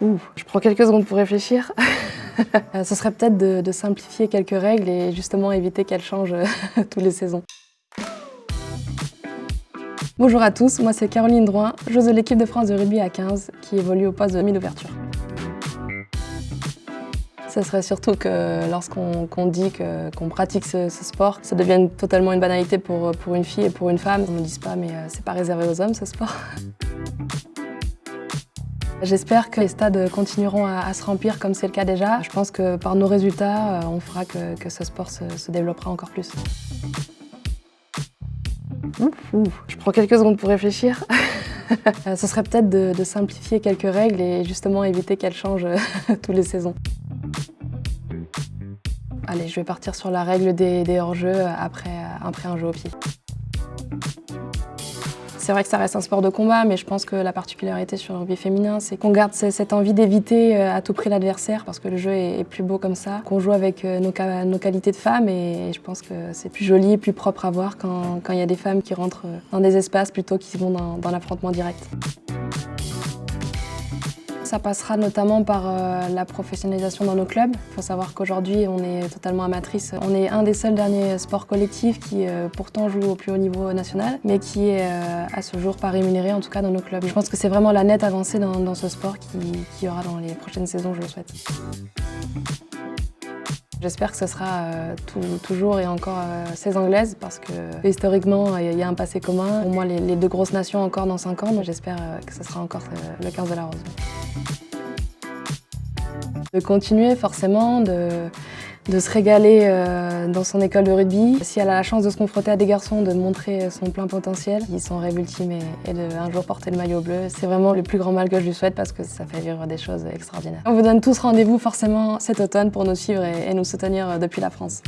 Je prends quelques secondes pour réfléchir. Ce serait peut-être de, de simplifier quelques règles et justement éviter qu'elles changent toutes les saisons. Bonjour à tous, moi c'est Caroline Drouin, joueuse de l'équipe de France de rugby à 15 qui évolue au poste de mi-d'ouverture. Ce serait surtout que lorsqu'on dit qu'on pratique ce, sport, ça devienne totalement une banalité pour, pour une fille et pour une femme. On ne me dise pas mais euh, c'est pas réservé aux hommes ce sport. J'espère que les stades continueront à, se remplir comme c'est le cas déjà. Je pense que par nos résultats, euh, on fera que, ce sport se, développera encore plus. Je prends quelques secondes pour réfléchir. Ce serait peut-être de, simplifier quelques règles et justement éviter qu'elles changent toutes les saisons. Allez, je vais partir sur la règle des, des hors-jeux après, après un jeu au pied. C'est vrai que ça reste un sport de combat, mais je pense que la particularité sur le rugby féminin, c'est qu'on garde cette envie d'éviter euh, à tout prix l'adversaire, parce que le jeu est plus beau comme ça, qu'on joue avec euh, nos, qualités de femmes, et je pense que c'est plus joli et plus propre à voir quand il y a des femmes qui rentrent euh, dans des espaces plutôt qu'ils vont dans l'affrontement direct. Ça passera notamment par euh, la professionnalisation dans nos clubs. Il faut savoir qu'aujourd'hui, on est totalement amatrice. On est un des seuls derniers sports collectifs qui euh, pourtant joue au plus haut niveau national, mais qui est euh, à ce jour pas rémunéré, en tout cas dans nos clubs. Je pense que c'est vraiment la nette avancée dans, ce sport qui, qui aura dans les prochaines saisons, je le souhaite. J'espère que ce sera toujours et encore euh, 16 anglaises parce que historiquement il y a un passé commun. Pour moi les, deux grosses nations encore dans 5 ans, j'espère euh, que ce sera encore le 15 de la Rose. De continuer forcément, de, se régaler euh, dans son école de rugby. Si elle a la chance de se confronter à des garçons, de montrer son plein potentiel, ils sont rêve ultime et, de un jour porter le maillot bleu, c'est vraiment le plus grand mal que je lui souhaite parce que ça fait vivre des choses extraordinaires. On vous donne tous rendez-vous forcément cet automne pour nous suivre et nous soutenir depuis la France.